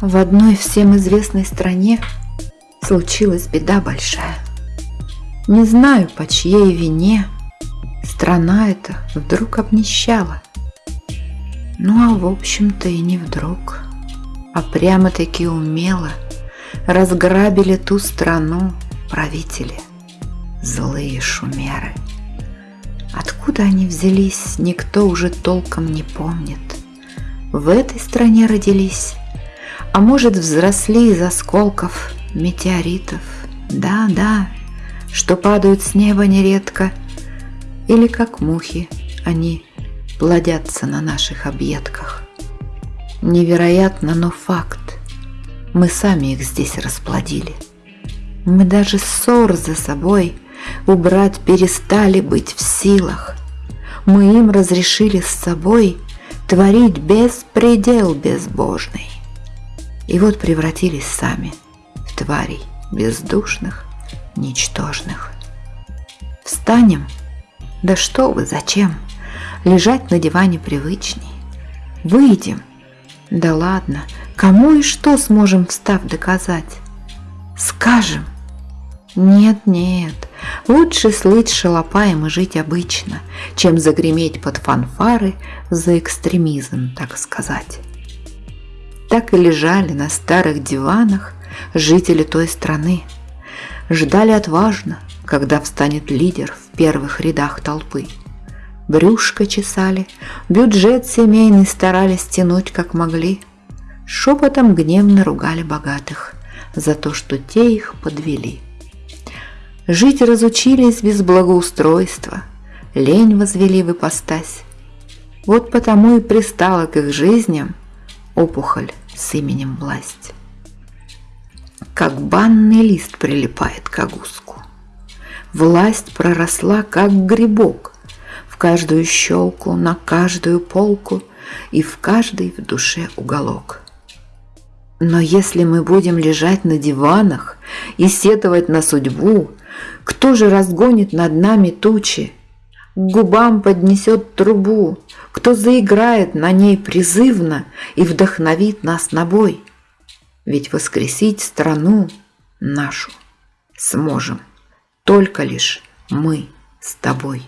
В одной всем известной стране случилась беда большая. Не знаю, по чьей вине страна эта вдруг обнищала. Ну а в общем-то и не вдруг, а прямо-таки умело разграбили ту страну правители, злые шумеры. Откуда они взялись, никто уже толком не помнит. В этой стране родились, а может взросли из осколков метеоритов. Да, да, что падают с неба нередко, или как мухи они плодятся на наших объедках. Невероятно, но факт. Мы сами их здесь расплодили. Мы даже ссор за собой убрать перестали быть в силах. Мы им разрешили с собой творить беспредел безбожный. И вот превратились сами в тварей бездушных, ничтожных. Встанем? Да что вы, зачем? Лежать на диване привычней. Выйдем? Да ладно, кому и что сможем встав доказать? Скажем? Нет, нет, лучше слыть шалопаем и жить обычно, чем загреметь под фанфары за экстремизм, так сказать. Так и лежали на старых диванах жители той страны, ждали отважно, когда встанет лидер в первых рядах толпы. Брюшко чесали, бюджет семейный старались тянуть как могли, шепотом гневно ругали богатых за то, что те их подвели. Жить разучились без благоустройства, лень возвели в ипостась. Вот потому и пристала к их жизням опухоль с именем власть. Как банный лист прилипает к огуску. Власть проросла, как грибок, в каждую щелку, на каждую полку и в каждый в душе уголок. Но если мы будем лежать на диванах и сетовать на судьбу, кто же разгонит над нами тучи? К губам поднесет трубу, кто заиграет на ней призывно и вдохновит нас на бой? Ведь воскресить страну нашу сможем только лишь мы с тобой.